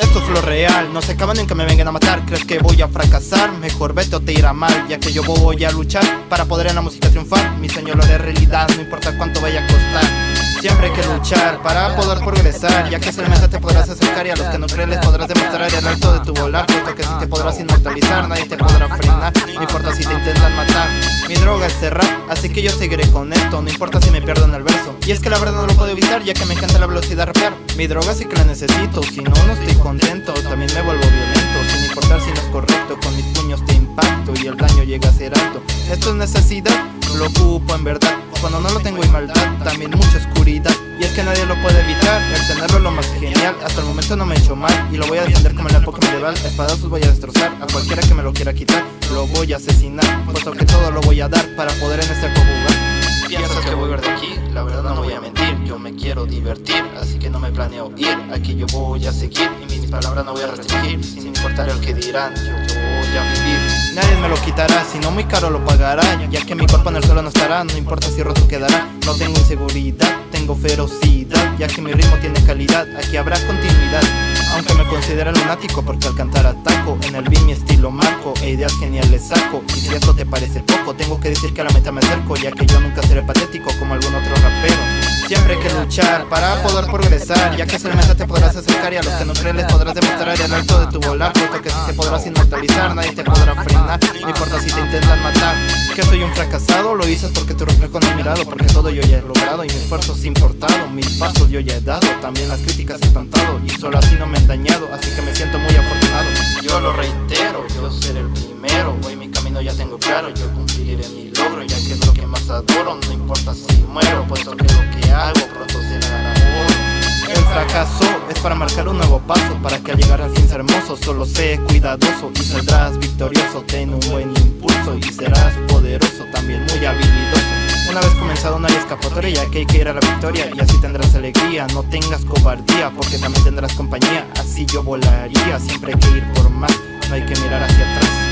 Esto es lo real, no se acaban en que me vengan a matar. ¿Crees que voy a fracasar? Mejor vete o te irá mal Ya que yo voy a luchar para poder en la música triunfar. Mi sueño lo haré realidad, no importa cuánto vaya a costar Siempre hay que luchar para poder progresar Ya que solamente te podrás acercar y a los que no creen les podrás demostrar el alto de tu volar Puesto que si te podrás inmortalizar nadie te podrá frenar. No importa si te intentan matar Mi droga es cerrar, así que yo seguiré con esto No importa si me pierdo en el verso. Y es que la verdad no lo puedo evitar ya que me encanta la velocidad rapear. Mi droga sí que la necesito, si no no estoy contento También me vuelvo violento, sin importar si no es correcto Con mis puños te impacto y el daño llega a ser alto. Esto es necesidad, lo ocupo en verdad cuando no lo tengo hay maldad, también mucha oscuridad. Y es que nadie lo puede evitar, el tenerlo es lo más genial. Hasta el momento no me he hecho mal y lo voy a defender como en la época medieval Espadazos voy a destrozar, a cualquiera que me lo quiera quitar Lo voy a asesinar, puesto que todo lo voy a dar para poder en este jugar. Piensas que voy a ver de aquí, la verdad no voy a mentir Yo me quiero divertir, así que no me planeo ir Aquí yo voy a seguir y mis palabras no voy a restringir Sin importar el que dirán, yo voy a vivir Nadie me lo quitará, si no muy caro lo pagará. Ya que mi cuerpo en el suelo no estará, no importa si roto quedará. No tengo inseguridad, tengo ferocidad. Ya que mi ritmo tiene calidad, aquí habrá continuidad. Aunque me considera lunático porque al cantar ataco En el beat mi estilo marco, e ideas geniales saco. Y si esto te parece poco, tengo que decir que a la meta me acerco Ya que yo nunca seré patético para poder progresar Ya que solamente te podrás acercar y a los que no creen les podrás demostrar el alto de tu volar Puesto que si te podrás inmortalizar nadie te podrá frenar No importa si te intentan matar. Que soy un fracasado, lo dices porque tu reflejo no he mirado Porque todo yo ya he logrado y mi esfuerzo es importado Mis pasos yo ya he dado, también las críticas he espantado Y solo así no me han dañado, así que me siento muy afortunado. Yo lo reitero, yo seré el primero Hoy mi camino ya tengo claro, yo cumpliré mi logro Ya que es lo que más adoro, no importa si muero Puesto que lo que hago fracaso es para marcar un nuevo paso Para que al llegar al fin sea hermoso Solo sé cuidadoso y saldrás victorioso. Ten un buen impulso y serás poderoso También muy habilidoso. Una vez comenzado no hay escapatoria que hay que ir a la victoria Y así tendrás alegría. No tengas cobardía porque también tendrás compañía Así yo volaría. Siempre hay que ir por más No hay que mirar hacia atrás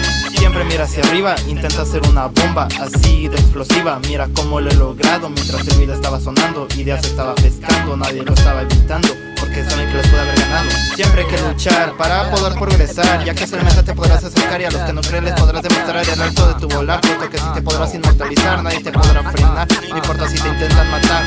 Siempre mira hacia arriba, intenta hacer una bomba así de explosiva. Mira cómo lo he logrado mientras el video estaba sonando Ideas estaba pescando, nadie lo estaba evitando Porque saben que les puede haber ganado. Siempre hay que luchar para poder progresar Ya que solamente te podrás acercar y a los que no creen les podrás demostrar el alto de tu volar Puesto que si te podrás inmortalizar nadie te podrá frenar. No importa si te intentan matar